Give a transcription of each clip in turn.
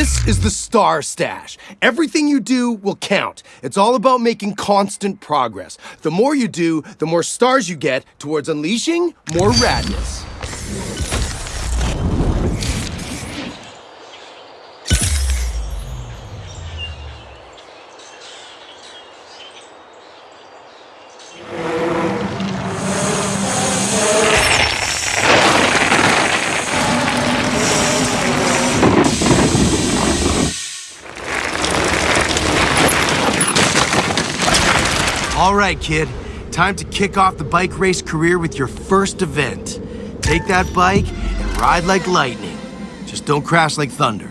This is the Star Stash. Everything you do will count. It's all about making constant progress. The more you do, the more stars you get towards unleashing more radness. All right, kid. Time to kick off the bike race career with your first event. Take that bike and ride like lightning. Just don't crash like thunder.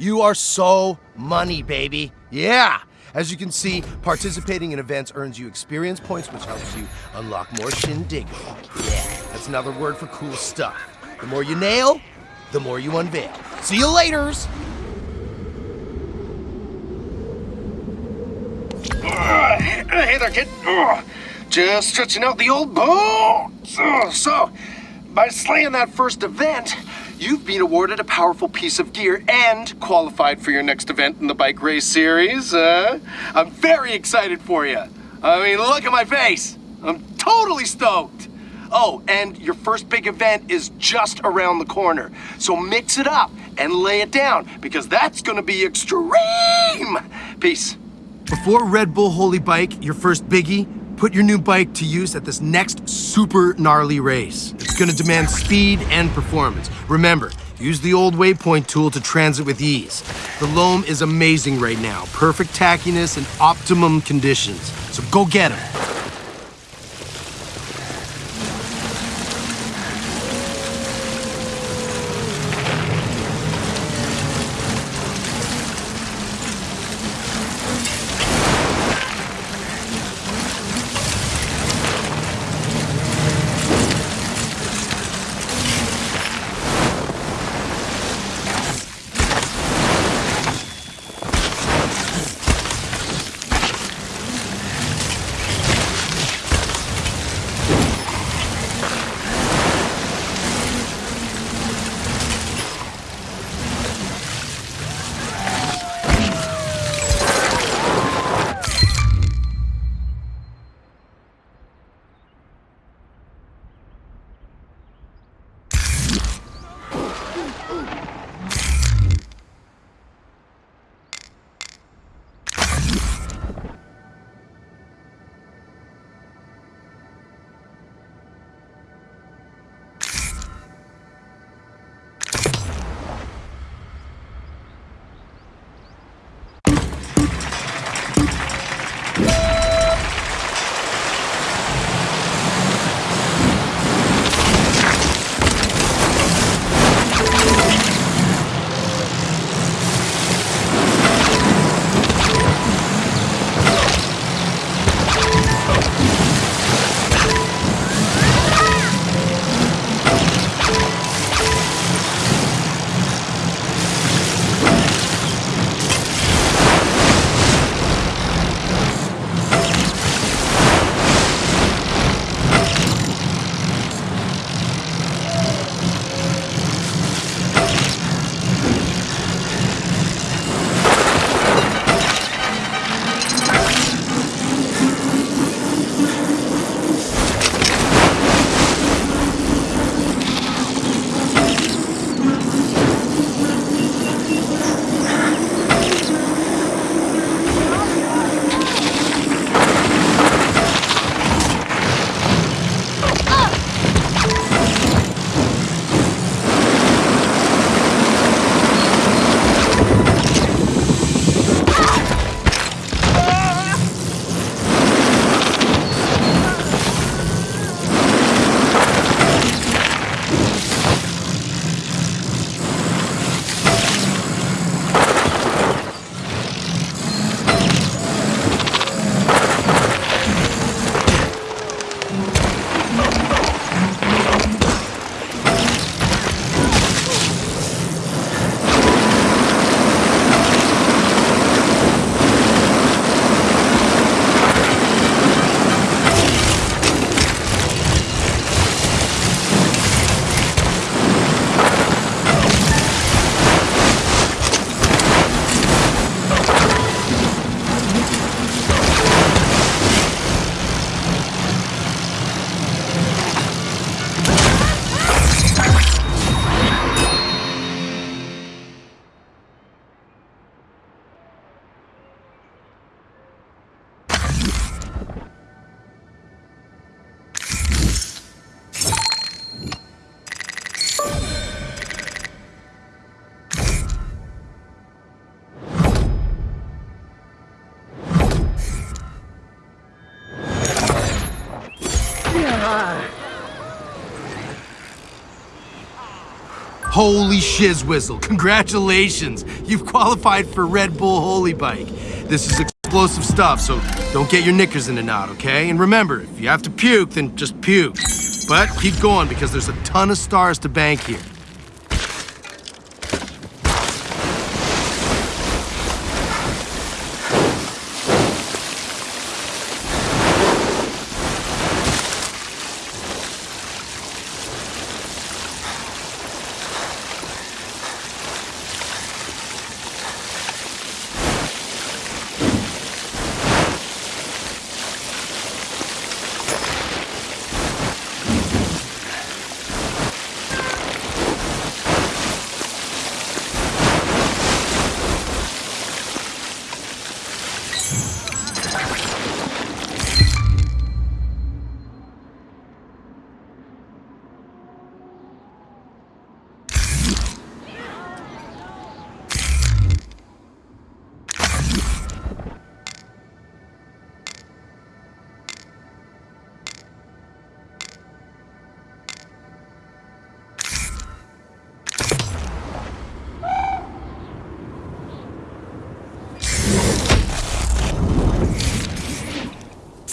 You are so money, baby. Yeah. As you can see, participating in events earns you experience points, which helps you unlock more shindig. Yeah, that's another word for cool stuff. The more you nail, the more you unveil. See you laters! Hey there, kid. Just stretching out the old bones. So, by slaying that first event, You've been awarded a powerful piece of gear and qualified for your next event in the bike race series. Uh, I'm very excited for you. I mean, look at my face. I'm totally stoked. Oh, and your first big event is just around the corner. So mix it up and lay it down because that's gonna be extreme. Peace. Before Red Bull Holy Bike, your first biggie, put your new bike to use at this next super gnarly race. It's gonna demand speed and performance. Remember, use the old waypoint tool to transit with ease. The loam is amazing right now. Perfect tackiness and optimum conditions. So go get 'em. Holy shizwizzle, congratulations! You've qualified for Red Bull Holy Bike. This is explosive stuff, so don't get your knickers in a knot, okay? And remember, if you have to puke, then just puke. But keep going because there's a ton of stars to bank here.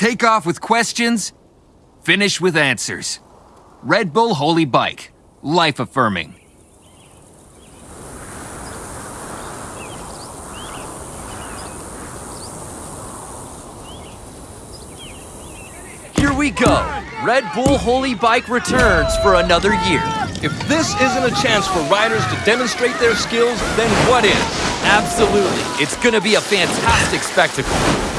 Take off with questions, finish with answers. Red Bull Holy Bike. Life affirming. Here we go. Red Bull Holy Bike returns for another year. If this isn't a chance for riders to demonstrate their skills, then what is? Absolutely. It's gonna be a fantastic spectacle.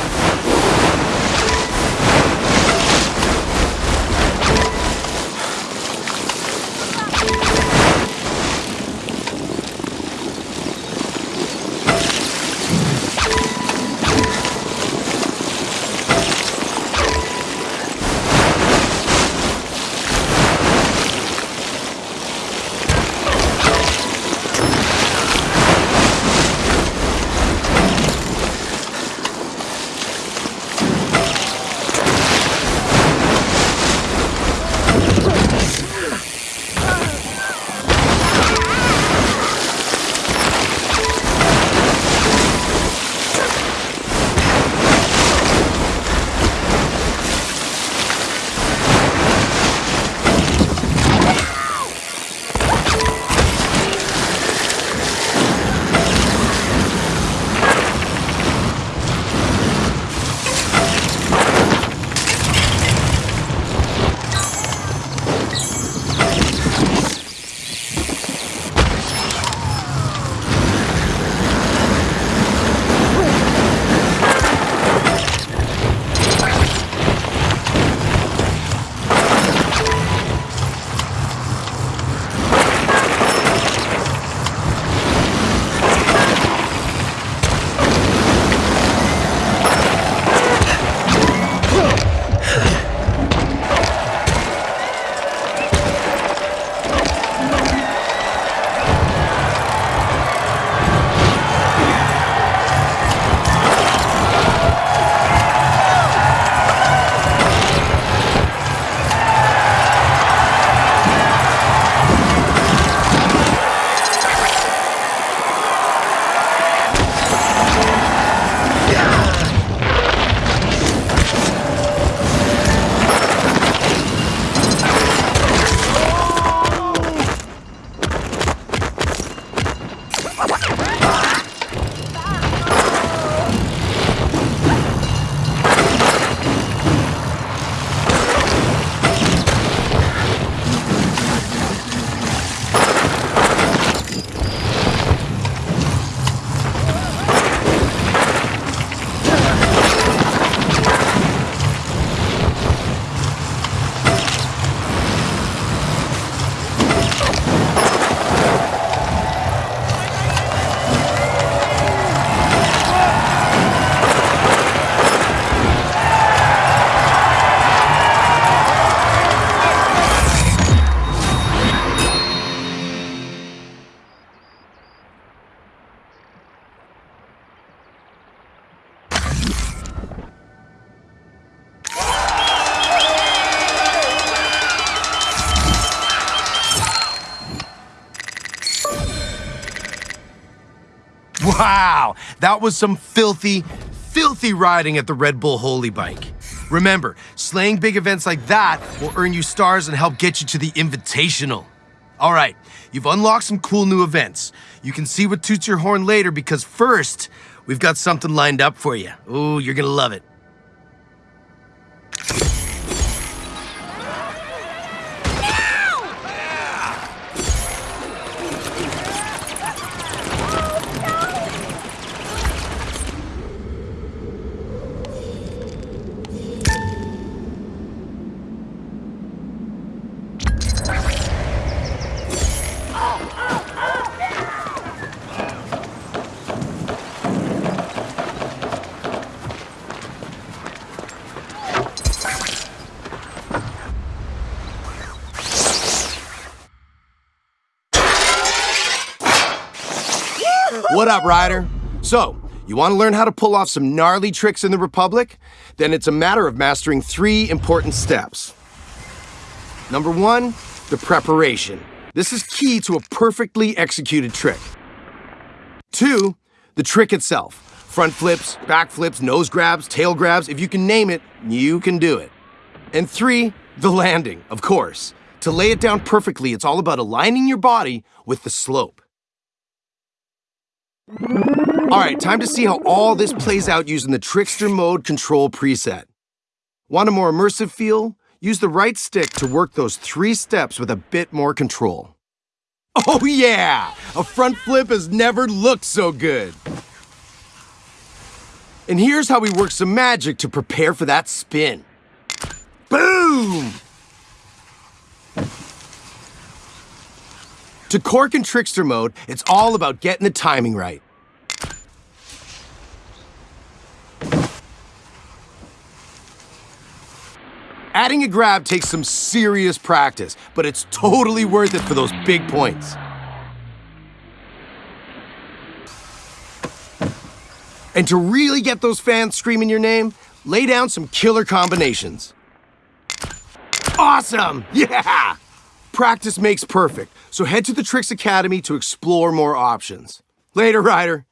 Wow, that was some filthy, filthy riding at the Red Bull Holy Bike. Remember, slaying big events like that will earn you stars and help get you to the Invitational. All right, you've unlocked some cool new events. You can see what toots your horn later because first, we've got something lined up for you. Oh, you're gonna love it. What up, Ryder? So, you want to learn how to pull off some gnarly tricks in the Republic? Then it's a matter of mastering three important steps. Number one, the preparation. This is key to a perfectly executed trick. Two, the trick itself. Front flips, back flips, nose grabs, tail grabs, if you can name it, you can do it. And three, the landing, of course. To lay it down perfectly, it's all about aligning your body with the slope. All right, time to see how all this plays out using the Trickster Mode Control preset. Want a more immersive feel? Use the right stick to work those three steps with a bit more control. Oh yeah! A front flip has never looked so good. And here's how we work some magic to prepare for that spin. Boom! To cork in trickster mode, it's all about getting the timing right. Adding a grab takes some serious practice, but it's totally worth it for those big points. And to really get those fans screaming your name, lay down some killer combinations. Awesome! Yeah! Practice makes perfect, so head to the Tricks Academy to explore more options. Later, Ryder.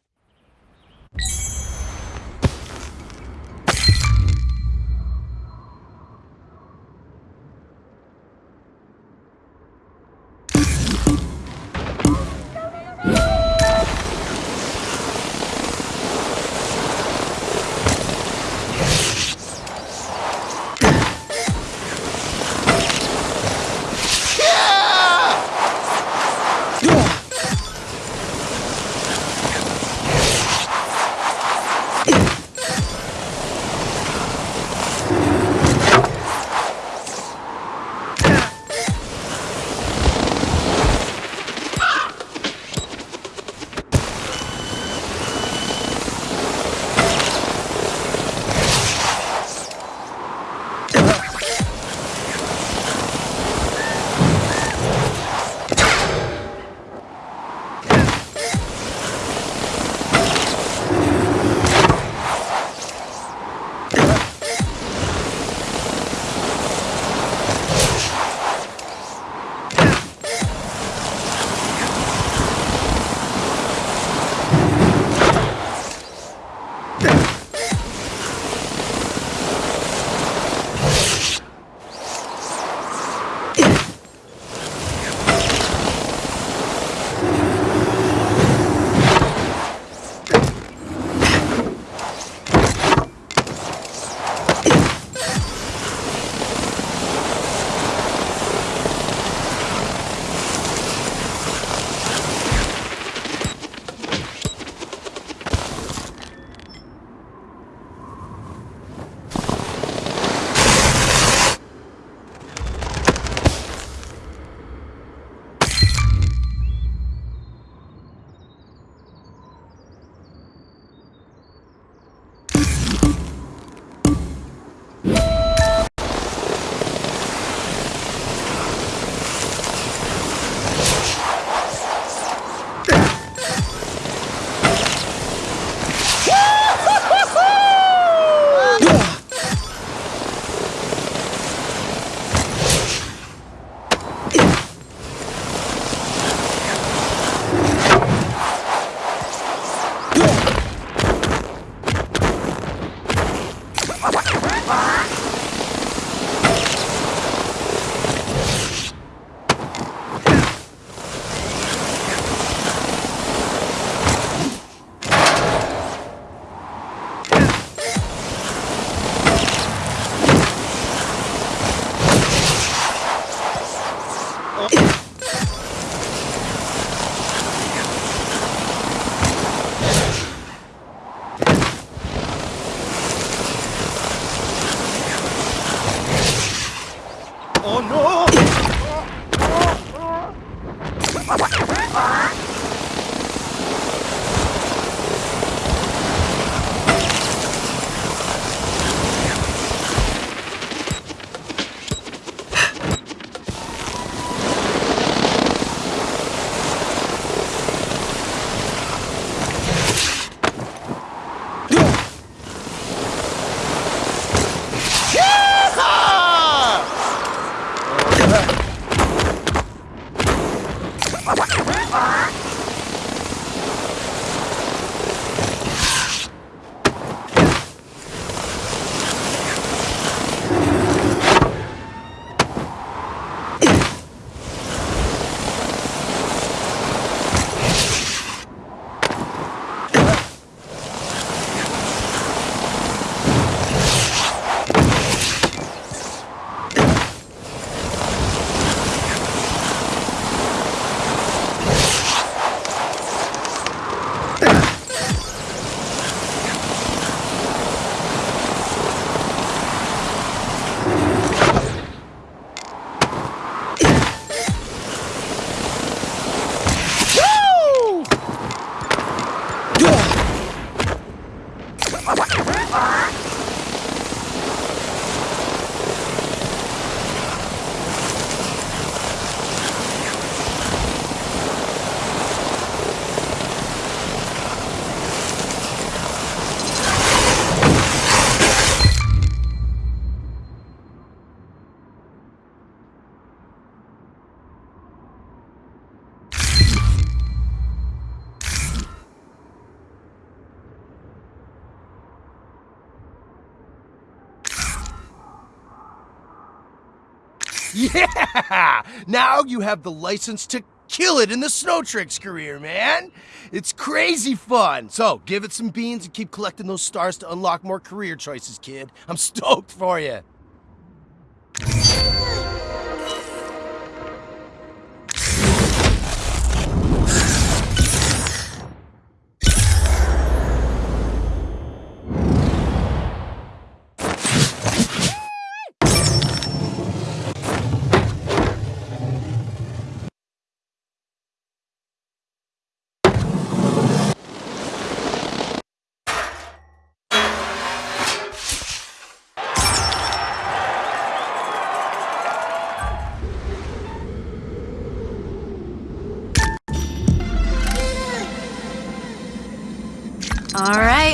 Yeah! Now you have the license to kill it in the Snow Tricks career, man! It's crazy fun! So, give it some beans and keep collecting those stars to unlock more career choices, kid. I'm stoked for you.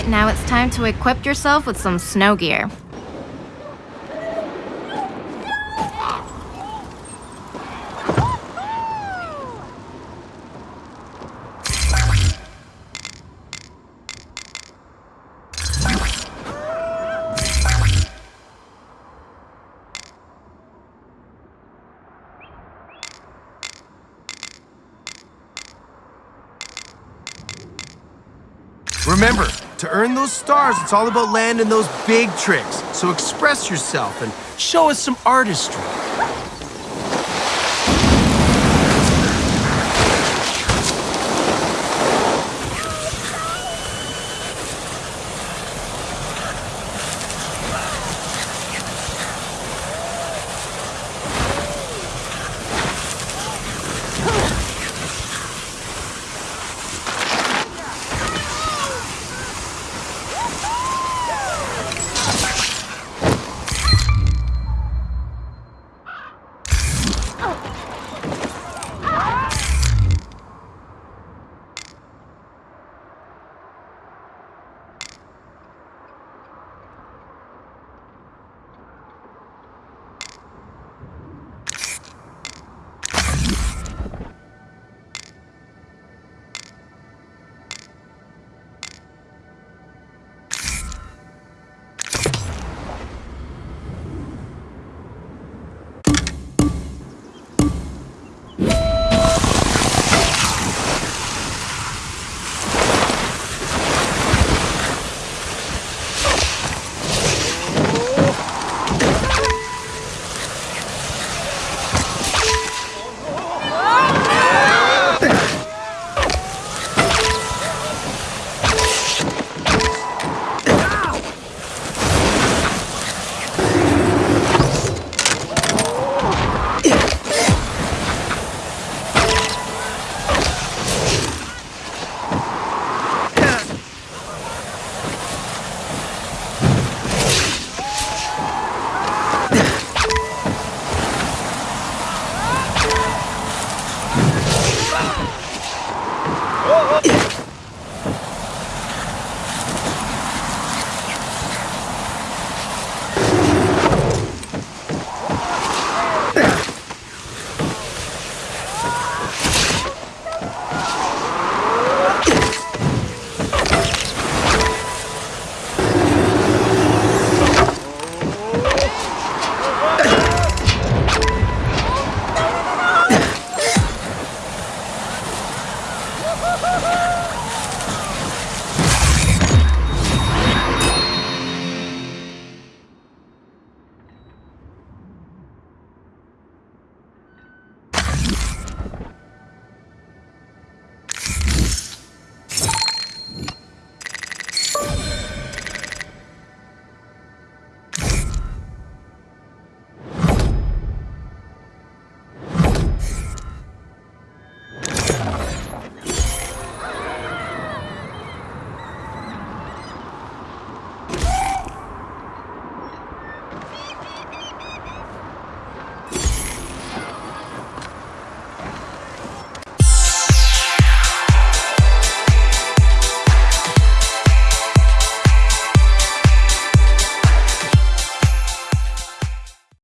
Now it's time to equip yourself with some snow gear. Stars, it's all about landing those big tricks. So express yourself and show us some artistry.